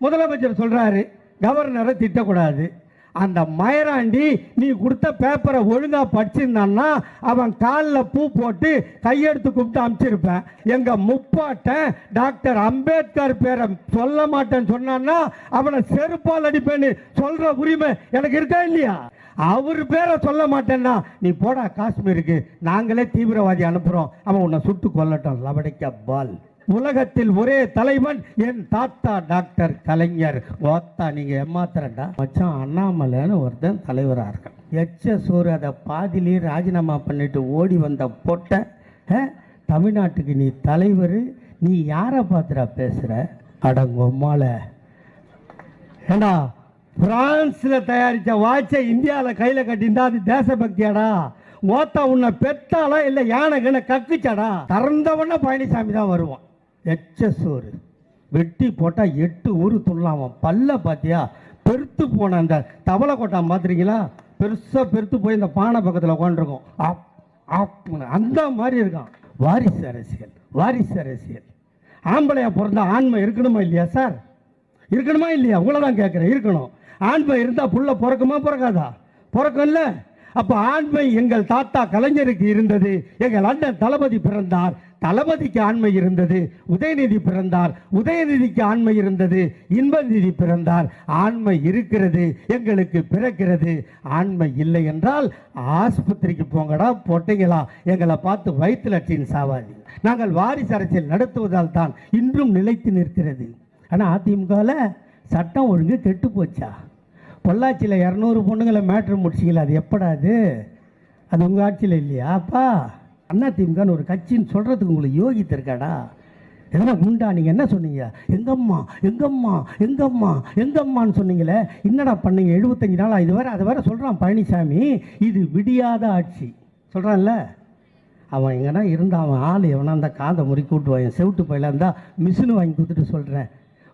முதலமைச்சர் சொல்றாரு கவர்னரை திட்டக்கூடாது. அந்த மயராண்டி நீ கொடுத்த பேப்பரை ஒழுங்கா படிச்சிருந்தான்னா அவன் காலில் பூ போட்டு கையெடுத்து கூப்பிட்டு அமுச்சிருப்பேன். எங்க முப்பாட்டன் டாக்டர் அம்பேத்கர் பேரை சொல்ல மாட்டேன்னு சொன்னான்னா அவனை செருப்பால் அடிப்பேன்னு சொல்ற உரிமை எனக்கு இருக்கா இல்லையா? அவர் பேரை சொல்ல மாட்டேன்னா நீ போடா காஷ்மீருக்கு. நாங்களே தீவிரவாதி அனுப்புறோம். அவன் உன்னை சுட்டு கொல்லட்டும். லவடைக்க பால். உலகத்தில் ஒரே தலைவன் என் தாத்தா டாக்டர் கலைஞர். ஓத்தா நீங்க ஏமாத்துறடா மச்சான் அண்ணாமலைன்னு ஒருத்தன் தலைவராக இருக்கான். எச்ச சோறு அதை பாதியிலேயே ராஜினாமா பண்ணிட்டு ஓடி வந்த பொட்டை ஆ, தமிழ்நாட்டுக்கு நீ தலைவர் நீ யாரை பார்த்துடா பேசுற? அடங்கொம்மால ஏண்டா பிரான்ஸில் தயாரித்த வாட்சை இந்தியாவில் கையில் கட்டியிருந்தா அது தேசபக்தியாடா? ஓத்தா உன்னை பெத்தாலா இல்லை யானை கண்ண கக்குச்சாடா? திறந்தவன பழனிசாமி தான் வருவான். எச்ச சோறு. வெட்டி போட்டால் எட்டு ஊர் துள்ளாம பல்ல பார்த்தியா பெருத்து போன அந்த தவளை கொட்டா பார்த்துறீங்களா பெருசாக பெருத்து போய் இந்த பானை பக்கத்தில் உட்காந்துருக்கோம் அப் அப்னு. அந்த மாதிரி இருக்கான். வாரிசு அரசியல் வாரிசு அரசியல். ஆம்பளையாக பிறந்த ஆண்மை இருக்கணுமா இல்லையா சார்? இருக்கணுமா இல்லையா? உங்களை தான் கேட்குறேன் இருக்கணும். ஆண்மை இருந்தால் புள்ள பிறக்குமா பிறக்காதா? பிறக்கும்ல. அப்போ ஆண்மை எங்கள் தாத்தா கலைஞருக்கு இருந்தது. எங்கள் அண்ணன் தளபதி பிறந்தார். தளபதிக்கு ஆண்மை இருந்தது உதயநிதி பிறந்தார் உதயநிதிக்கு ஆண்மை இருந்தது இன்பநிதி பிறந்தார். ஆண்மை இருக்கிறது எங்களுக்கு பிறக்கிறது. ஆண்மை இல்லை என்றால் ஆஸ்பத்திரிக்கு போங்கடா பொட்டைங்களா? எங்களை பார்த்து வயிற்று லட்சியம் சாவாதி நாங்கள் வாரிசு அரசியல் நடத்துவதால் தான் இன்றும் நிலைத்து நிற்கிறது. ஆனால் அதிமுகவில் சட்டம் ஒழுங்கு கெட்டு போச்சா? பொள்ளாச்சியில் இரநூறு பொண்ணுங்களை மேட்ரு முடிச்சிக்கல அது எப்படா அது? அது உங்கள் ஆட்சியில் இல்லையா அப்பா? அண்ணா திமுகன்னு ஒரு கட்சின்னு சொல்கிறதுக்கு உங்களுக்கு யோகித்து இருக்காடா? எதனா உண்டா நீங்கள் என்ன சொன்னீங்க? எங்கம்மா எங்கம்மா எங்கம்மா எங்கம்மான்னு சொன்னீங்களே? என்னடா பண்ணீங்க? எழுபத்தஞ்சு நாளாக இது வேற அதை வேற சொல்கிறான் பழனிசாமி. இது விடியாத ஆட்சி. சொல்கிறான்ல அவன் எங்கன்னா இருந்தால் அவன் ஆள் எவனா இருந்தால் காதை முறுக்கி விட்டுவான் செவிட்டு பயில இருந்தால் மிஷினு வாங்கி கொடுத்துட்டு சொல்கிறேன்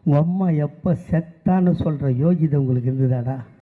உங்கள் அம்மா எப்போ செத்தான்னு சொல்கிற யோகிதை உங்களுக்கு இருந்ததாடா?